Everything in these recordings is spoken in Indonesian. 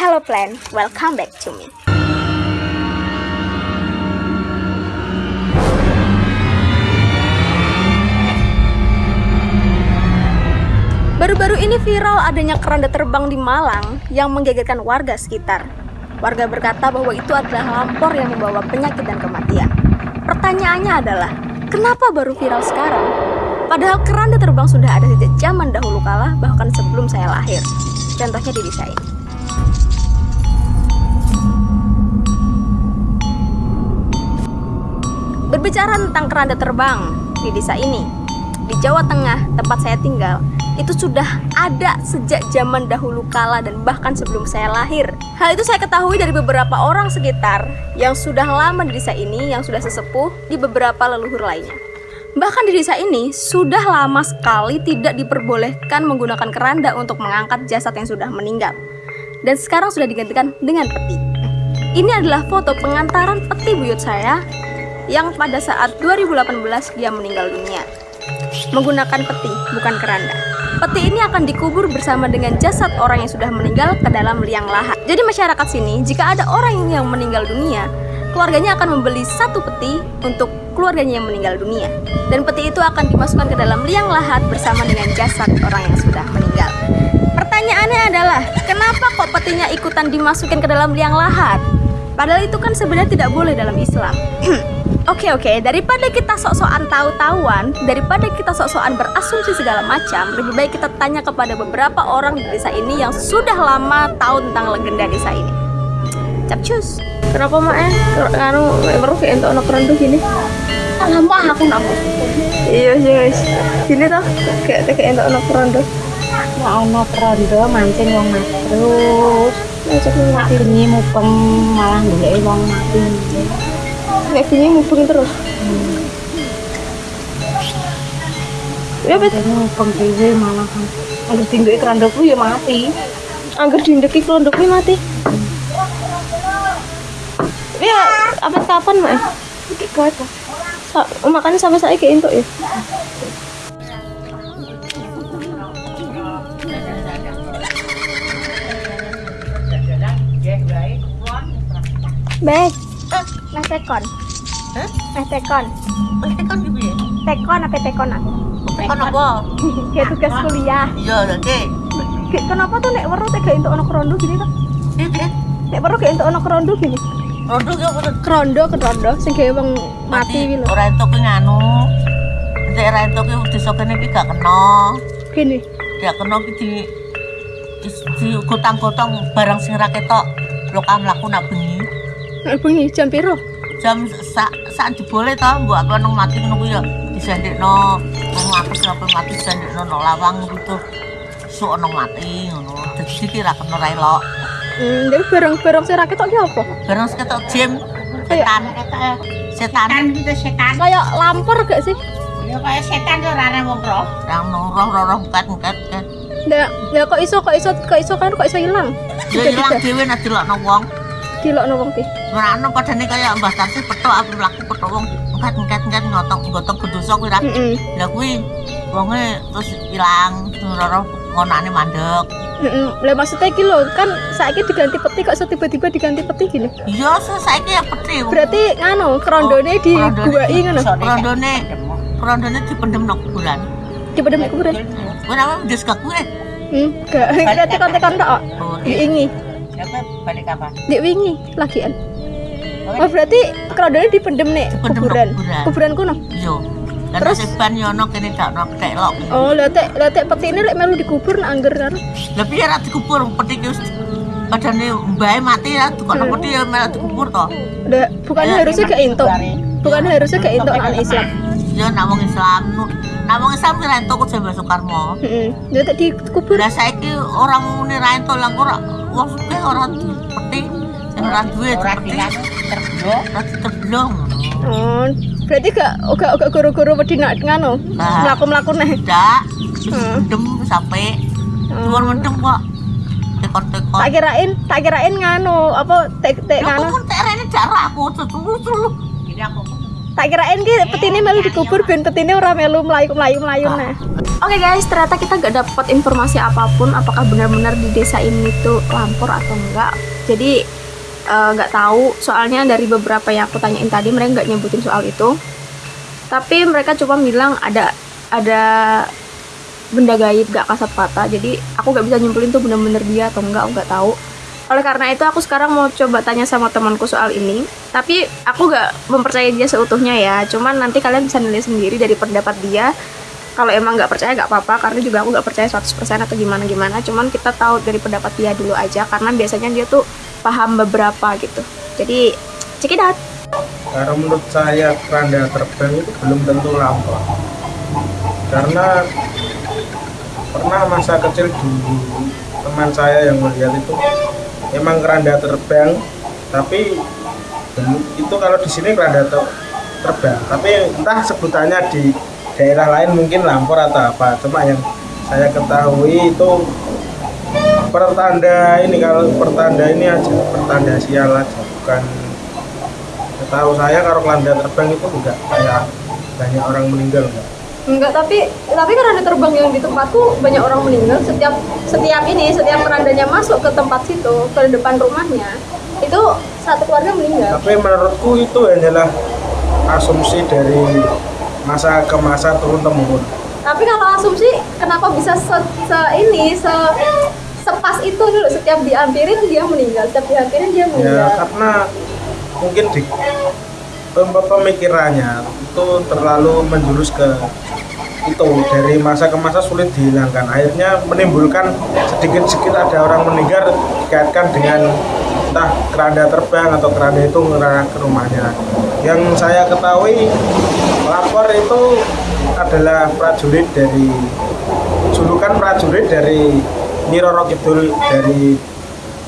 Hello plan, welcome back to me. Baru-baru ini viral adanya keranda terbang di Malang yang menggegerkan warga sekitar. Warga berkata bahwa itu adalah lampor yang membawa penyakit dan kematian. Pertanyaannya adalah, kenapa baru viral sekarang? Padahal keranda terbang sudah ada sejak zaman dahulu kala, bahkan sebelum saya lahir. Contohnya di desa ini. Berbicara tentang keranda terbang di desa ini, di Jawa Tengah, tempat saya tinggal, itu sudah ada sejak zaman dahulu kala dan bahkan sebelum saya lahir. Hal itu saya ketahui dari beberapa orang sekitar yang sudah lama di desa ini, yang sudah sesepuh di beberapa leluhur lainnya. Bahkan di desa ini sudah lama sekali tidak diperbolehkan menggunakan keranda untuk mengangkat jasad yang sudah meninggal. Dan sekarang sudah digantikan dengan peti. Ini adalah foto pengantaran peti buyut saya yang pada saat 2018 dia meninggal dunia. Menggunakan peti, bukan keranda. Peti ini akan dikubur bersama dengan jasad orang yang sudah meninggal ke dalam liang lahat. Jadi masyarakat sini, jika ada orang yang meninggal dunia, keluarganya akan membeli satu peti untuk keluarganya yang meninggal dunia. Dan peti itu akan dimasukkan ke dalam liang lahat bersama dengan jasad orang yang sudah meninggal. Pertanyaannya adalah, kenapa kok petinya ikutan dimasukin ke dalam liang lahat? Padahal itu kan sebenarnya tidak boleh dalam Islam. Oke okay, oke, okay. daripada kita sok-sokan tahu-tahuan, daripada kita sok-sokan berasumsi segala macam, lebih baik kita tanya kepada beberapa orang di desa ini yang sudah lama tahu tentang legenda desa ini. Capcus. Kenapa mak eh? Nganu meru kayak untuk anak rendu gini? Lama aku namu. Iya iya guys. Gini toh kayak kayak untuk anak rendu. Mau anak rendu mancing wong mati. Terus. Ngajak mati. Bengi mupeng malah golek wong mati. Nek bunyi mubeng terus? Hmm. ya bet mubeng dhewe malah. Kan angger dindeki kerandaku ya mati. Angger dindeki kerandaku mati? Hmm. ya apa kapan mak? Iki kuat Sa makanya sampai saya kayak entuk ya Baik. Mas tekon. Hah? Mas tekon. Mas tekon gitu ya? Tekon apa tekon aku? Tekon apa? Kayak tugas kuliah. Iya, oke. Kenapa tuh nek weruh tega entuk ana krondo gini tuh? Iya, Nek weruh gak entuk ana krondo gini. Krondo ki apa? Krondo krondo sing gawe wong mati kuwi lho. Ora entuk nganu. Nek ora entuk ki desa kene ki gak kena. Gini. Ya kena ki di di gotang-gotang barang sing ra ketok. Lho kan mlaku nak bengi. Bengi jam piro? Jam sak sak jebole to, mbok aku nang mati ngono kuwi ya disendekno wong aku sampe mati disendekno nang lawang gitu. Sok nang mati ngono. Dadi iki ra kena ra elok. Hmm, jadi barang-barang sing ra ketok ki apa? Barang sing ketok jim setan. Setan itu setan. Kayak lampor gak sih? Ya kayak setan tuh rara wong roh. Yang roh roh roh kat kat. Ndak, ya kok iso kok iso kok iso kan kok iso ilang. Ya ilang dhewe nek dilokno wong. Dilokno wong ki. Merano padane kaya Mbah Tarsi petok aku mlaku petok wong kat ngotong gotong gedoso kuwi ra. Lah kuwi wonge terus ilang roh ngonane mandek. Heeh. Lah maksudnya iki lho, kan saiki diganti peti kok tiba-tiba diganti peti gini. Iya, saiki ya peti. Berarti nganu krondone Oh, diguai ngono. Krondone krondone dipendem nang kuburan. Dipendem kuburan. Kuwi namanya wis gak. Hmm, gak. Kita tekan-tekan tok. Oh, Diingi. Balik kapan? Di wingi lagian. Oh berarti krondone dipendem nek Dipendem kuburan. kuburan. Kuburan kuno. Iya. Terus? seban yo ono kene gak ono kelok. Oh, lah tek lah tek peti ini lek melu dikubur nang angger karo. Lah piye ra dikubur peti ki padane mbae mati ya tukokno Hmm. peti ya melok dikubur to. Lah bukannya Ya, harusnya gak entuk. Bukan harusnya gak entuk nang Islam. Ya nak wong Islam wong Islam ki ra entuk kok Mbah Soekarno. Heeh. Lah tek dikubur. Lah saiki orang muni ra entuk lah ora wong sugih ora sing ora duwe ngono. Oh, berarti gak gak gak guru-guru wedi nak. Nah. Mlaku-mlaku neh. Ndak Hmm. mendem sampai Hmm. luar mendem kok. Tekon-tekon. Tak kirain, tak kirain nganu apa tek tek Lho nganu. kok terene jarak aku terus Jadi aku Tak kirain ki petine melu dikubur ben petine ora melu melayu-melayu-melayu nah. Oke guys, ternyata kita gak dapat informasi apa pun apakah benar-benar di desa ini tuh lampor atau enggak. Jadi eh, nggak tahu soalnya dari beberapa yang aku tanyain tadi mereka nggak nyebutin soal itu. Tapi mereka cuma bilang ada ada benda gaib gak kasat mata jadi aku gak bisa nyimpulin tuh bener-bener dia atau enggak aku nggak tahu oleh karena itu aku sekarang mau coba tanya sama temanku soal ini. Tapi aku gak mempercayai dia seutuhnya ya. Cuman nanti kalian bisa nilai sendiri dari pendapat dia. Kalau emang nggak percaya nggak apa-apa. Karena juga aku nggak percaya 100% atau gimana gimana cuman kita tahu dari pendapat dia dulu aja. Karena biasanya dia tuh paham beberapa gitu. Jadi check it out. Karena menurut saya keranda terbang itu belum tentu lampau. Karena pernah masa kecil dulu teman saya yang melihat itu emang keranda terbang, tapi itu kalau di sini keranda ter- terbang. Tapi entah sebutannya di daerah lain mungkin lampor atau apa. Cuma yang saya ketahui itu pertanda ini kalau pertanda ini aja pertanda sial aja bukan setahu saya kalau keranda terbang itu enggak kayak banyak orang meninggal enggak Enggak, tapi tapi keranda terbang yang di tempatku banyak orang meninggal setiap setiap ini setiap kerandanya masuk ke tempat situ ke depan rumahnya itu satu keluarga meninggal. tapi menurutku itu hanyalah asumsi dari masa ke masa turun temurun Tapi kalau asumsi kenapa bisa se, se- ini se sepas itu dulu setiap diampirin dia meninggal, setiap diampirin dia ya meninggal. karena mungkin di pem- pemikirannya itu terlalu menjurus ke itu dari masa ke masa sulit dihilangkan. Akhirnya menimbulkan sedikit-sedikit ada orang meninggal dikaitkan dengan entah keranda terbang atau keranda itu mengarah ke rumahnya. Yang saya ketahui lapor itu adalah prajurit dari julukan prajurit dari Nyiroro Kidul dari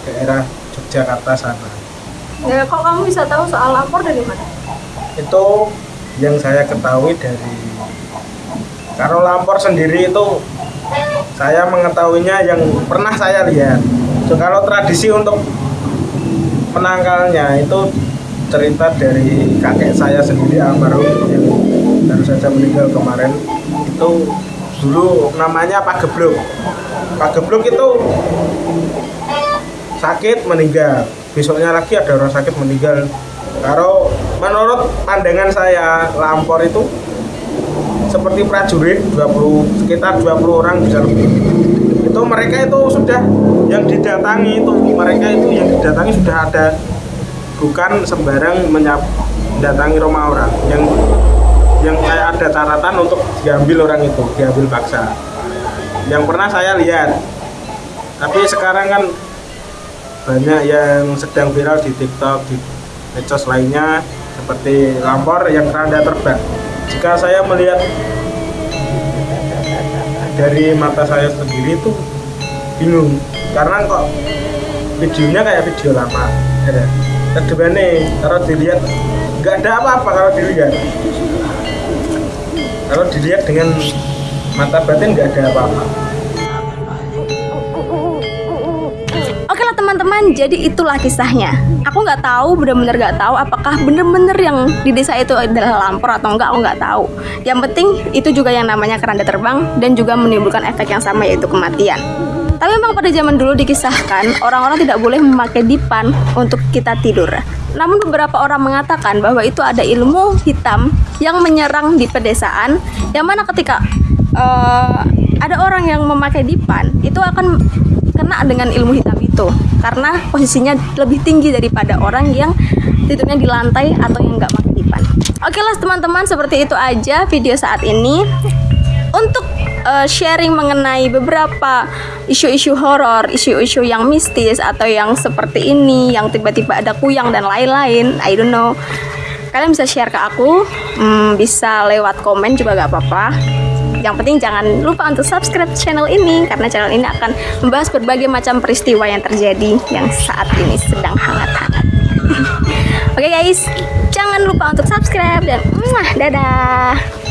daerah Yogyakarta sana. Ya, kok kamu bisa tahu soal lapor dari mana? itu yang saya ketahui dari kalau lampor sendiri itu saya mengetahuinya yang pernah saya lihat. So, kalau tradisi untuk menangkalnya itu cerita dari kakek saya sendiri almarhum yang baru saja meninggal kemarin itu dulu namanya Pak Geblok Pak Geblok itu sakit meninggal. Besoknya lagi ada orang sakit meninggal. Kalau menurut pandangan saya lampor itu seperti prajurit 20 sekitar 20 orang bisa lebih. Itu mereka itu sudah yang didatangi itu mereka itu yang didatangi sudah ada. Bukan sembarang menyap mendatangi rumah orang. Yang yang kayak ada catatan untuk diambil orang itu diambil paksa. Yang pernah saya lihat. Tapi sekarang kan banyak yang sedang viral di TikTok di medsos lainnya seperti lampor yang keranda terbang jika saya melihat dari mata saya sendiri itu bingung. Karena kok videonya kayak video lama ada ke depannya kalau dilihat nggak ada apa-apa kalau dilihat. Kalau dilihat dengan mata batin nggak ada apa-apa teman-teman, jadi itulah kisahnya. Aku nggak tahu, bener-bener nggak tahu apakah bener-bener yang di desa itu adalah lampor atau enggak, aku nggak tahu. Yang penting itu juga yang namanya keranda terbang dan juga menimbulkan efek yang sama yaitu kematian. Tapi memang pada zaman dulu dikisahkan orang-orang tidak boleh memakai dipan untuk kita tidur. Namun beberapa orang mengatakan bahwa itu ada ilmu hitam yang menyerang di pedesaan yang mana ketika eh, ada orang yang memakai dipan itu akan kena dengan ilmu hitam itu karena posisinya lebih tinggi daripada orang yang tidurnya di lantai atau yang nggak dipan. Oke lah teman-teman seperti itu aja video saat ini untuk eh, sharing mengenai beberapa isu-isu horor, isu-isu yang mistis atau yang seperti ini, yang tiba-tiba ada kuyang dan lain-lain. I don't know. Kalian bisa share ke aku, hmm, bisa lewat komen juga gak apa-apa. Yang penting jangan lupa untuk subscribe channel ini karena channel ini akan membahas berbagai macam peristiwa yang terjadi yang saat ini sedang hangat-hangat. Oke guys, jangan lupa untuk subscribe dan muah, dadah.